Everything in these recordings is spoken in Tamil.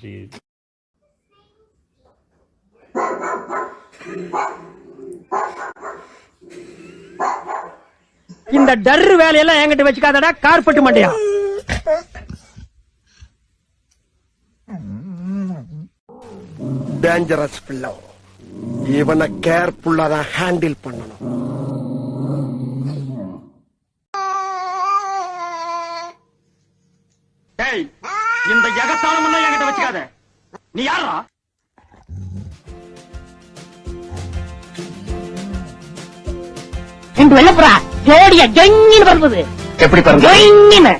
See, இந்த டர்ரு வேலையெல்லாம் என்கிட்ட வச்சுக்காதடா கார்பெட் மண்டையா? டேஞ்சரஸ் பிள்ளை. இவனை கேர்ஃபுல்லா தான் ஹேண்டில் பண்ணணும். இந்த எகத்தாளம் எல்லாம் என்கிட்ட வச்சுக்காத. நீ யாரா ரெண்டு வெள்ளப்புறா ஜோடியா ஜொங்கின்னு பறந்தது எப்படி பாருங்க ஜொங்கின்னு.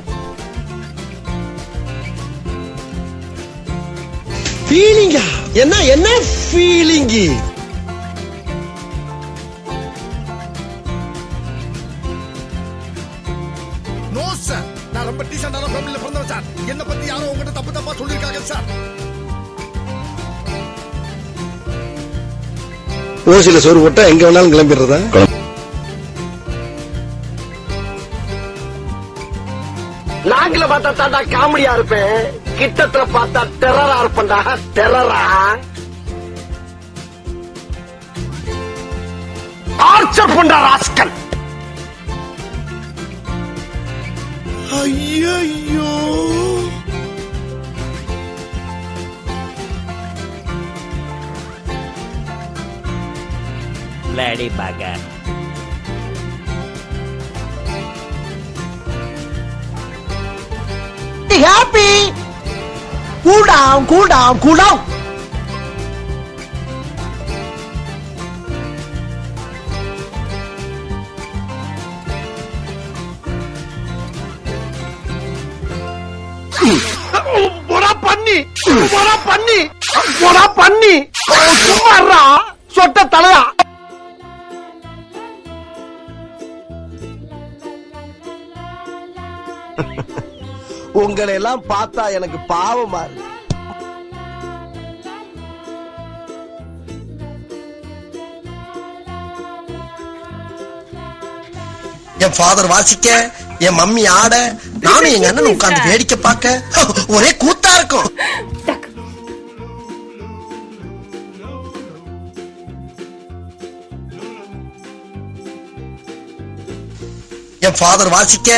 ஃபீலிங்கா என்ன என்ன ஃபீலிங்கி ரொம்ப டீசென்டான ஃபேமிலில பிறந்தவன் சார். என்ன பத்தி யாரோ உங்ககிட்ட தப்பு தப்பா சொல்லிருக்காங்க சார். ஓசில சோறு போட்டா எங்க வேணாலும் கிளம்பிடுறதா? நாங்கள பார்த்தா தாண்டா காமெடியா இருப்பேன். கிட்டத்துல பார்த்தா டெரரா இருப்பேன்டா. டெரரா ஆர்ச்சர் பண்ற ராஸ்கல். ஐயோ lady பகர் happy. Cool down, cool down, cool down. போடா பண்ணி போடா பண்ணி. சும்மாறா சொட்ட தலையா. உங்களை எல்லாம் பார்த்தா எனக்கு பாவமா இருக்கு என் ஃபாதர் வாசிக்க என் மம்மி ஆட நானும் எங்க அண்ணன் உட்கார்ந்து வேடிக்கை பார்க்க ஒரே கூத்தா இருக்கும். என் ஃபாதர் வாசிக்க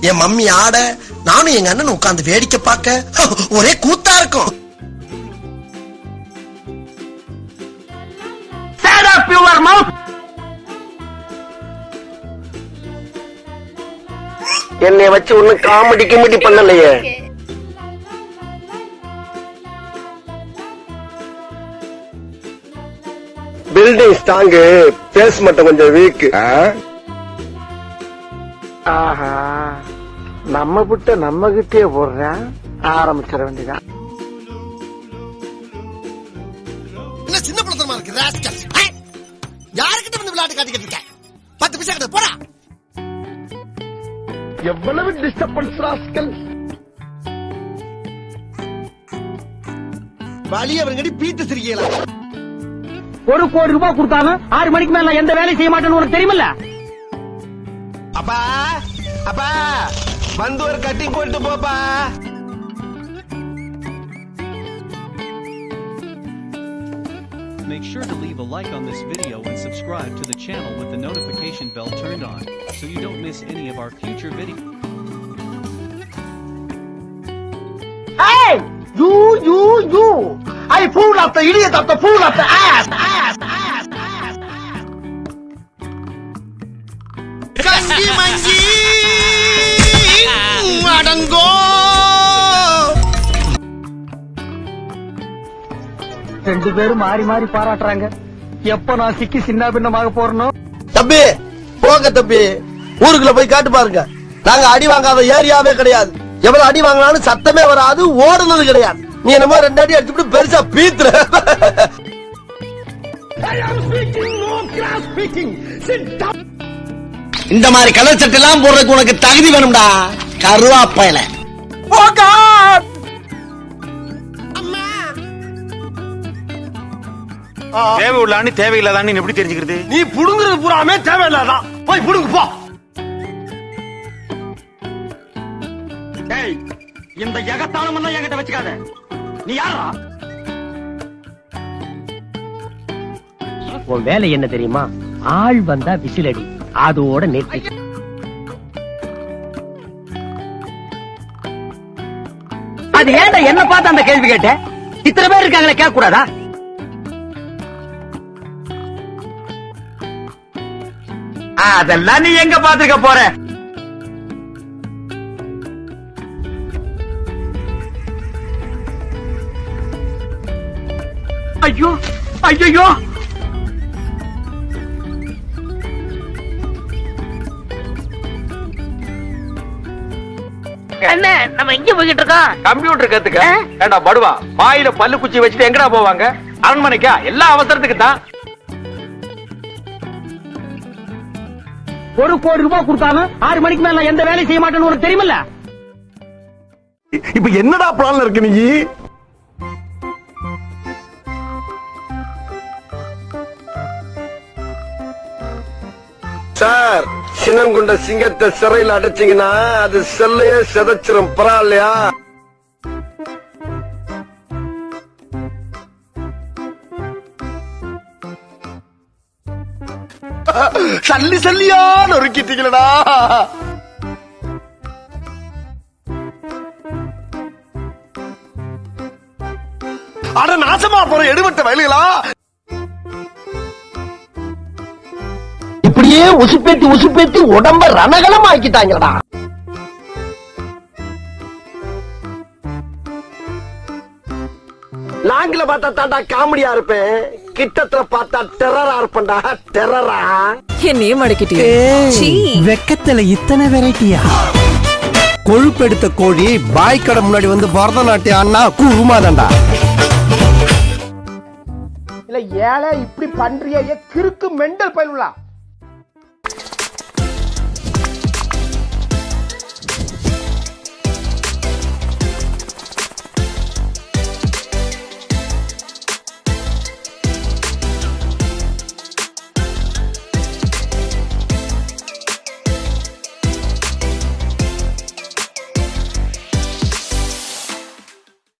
என் மம்மி ஆட நானும் எங்க அண்ணன் உட்கார்ந்து வேடிக்கை பார்க்க ஒரே கூத்தா இருக்கும்! என்னை வச்சு ஒன்னும் காமெடி கிமெடி பண்ணலையே. பில்டிங் ஸ்ட்ராங்கு பேஸ் மட்டும் கொஞ்சம் வீக் ஆஹா. நம்ம விட்ட நம்ம கிட்டே போடுறேன். ஆரம்பிச்சிட வேண்டியதான் சின்ன படத்தனமா இருக்கு ராஸ்கல் யாருக்கிட்ட வந்து விளையாட்டு காட்டிக்கிட்டு இருக்க? பத்து பைசா கிட்ட போடா. எவ்வளவு டிஸ்டர்பன்ஸ் ராஸ்கல் வழி அவருங்கடி பீத்து சிரிக்கலாம் ஒரு கோடி ரூபாய் கொடுத்தாலும் ஆறு மணிக்கு மேல எந்த வேலையும் செய்ய மாட்டேன்னு உனக்கு தெரியுமில்ல? அப்பா அப்பா வந்து ஒரு கட்டிங் போட்டு போப்பா Make sure to leave a like on this video and subscribe to the channel with the notification bell turned on, so you don't miss any of our future videos. Hey! You, you, you! I pull up the idiot of the pull up the ass, ass, ass, ரெண்டு பேரும் மாறி மாறி பாராட்டுறாங்க. எப்ப நான் சிக்கி சின்ன பின்னமாக போறனோ? தம்பி போங்க தம்பி. ஊருக்குள்ள போய் காட்டு பாருங்க. நாங்க அடி வாங்காத ஏரியாவே கிடையாது. எவ்வளவு அடி வாங்கினாலும் சத்தமே வராது ஓடுனது கிடையாது. நீ என்னமோ ரெண்டு அடி அடிச்சுட்டு பெருசா பீத்துற. இந்த மாதிரி கலர் சட்டை எல்லாம் போடுறதுக்கு உனக்கு தகுதி வேணும்டா. கருவாப்பையில. தேவை உள்ளான்னு தேவையில்லாதான்னு எப்படி தெரிஞ்சுக்கிறது? நீ புடுங்குறது பூராமே தேவையில்லாதான். போய் புடுங்கு போ. இந்த எகத்தாளம் எல்லாம் என்கிட்ட வச்சுக்காத. நீ யாரா உன் வேலை என்ன தெரியுமா? ஆள் வந்தா விசிலடி. அதோட நெற்றி அது ஏன்டா என்ன பார்த்து அந்த கேள்வி கேட்ட? இத்தனை பேர் இருக்காங்களே கேட்க கூடாதா அதெல்லாம் நீ எங்க பாத்துக்க போற? ஐயோ ஐயோ என்ன நம்ம எங்க போய்கிட்டு இருக்கோம்? கம்ப்யூட்டர் கத்துக்க. ஏண்டா படுவா? வாயில பல்லு குச்சி வச்சுட்டு எங்கடா போவாங்க? அரண்மனைக்கா? எல்லா அவசரத்துக்கு தான் ஒரு கோடி ரூபாய் கொடுத்தாலும் ஆறு மணிக்கு மேல எந்த வேலையும் செய்ய மாட்டேன்னு உனக்கு தெரியுமில்ல? இப்ப என்னடா பிளான்ல இருக்கு நீ? சார் சின்னங்குண்ட சிங்கத்தை சிறையில் அடைச்சீங்கன்னா அது செல்லையே செதைச்சிரும் பரவாயில்லையா? சல்லி சல்லியா நொறுக்கிட்டீங்களடா அட நாசமா போற எடுபட்ட வயலுகளா? இப்படியே உசுப்பேத்தி உசுப்பேத்தி உடம்ப ரணகலம் ஆக்கிட்டாங்கடா லாங்கில பார்த்தா தாண்டா காமெடியா இருப்பேன். கிட்டத்துல பார்த்தா டெரரா இருப்பேன்டா. டெரரா என்னையும் மடக்கிட்டீங்க சீ. வெக்கத்துல இத்தனை வெரைட்டியா? கொழுப்பெடுத்த கோழி பாய் கடை முன்னாடி வந்து பரதநாட்டியம் அண்ணா குருமாதண்டா இல்ல ஏழை இப்படி பண்றியே கிறுக்கு மெண்டல் பயிலுலா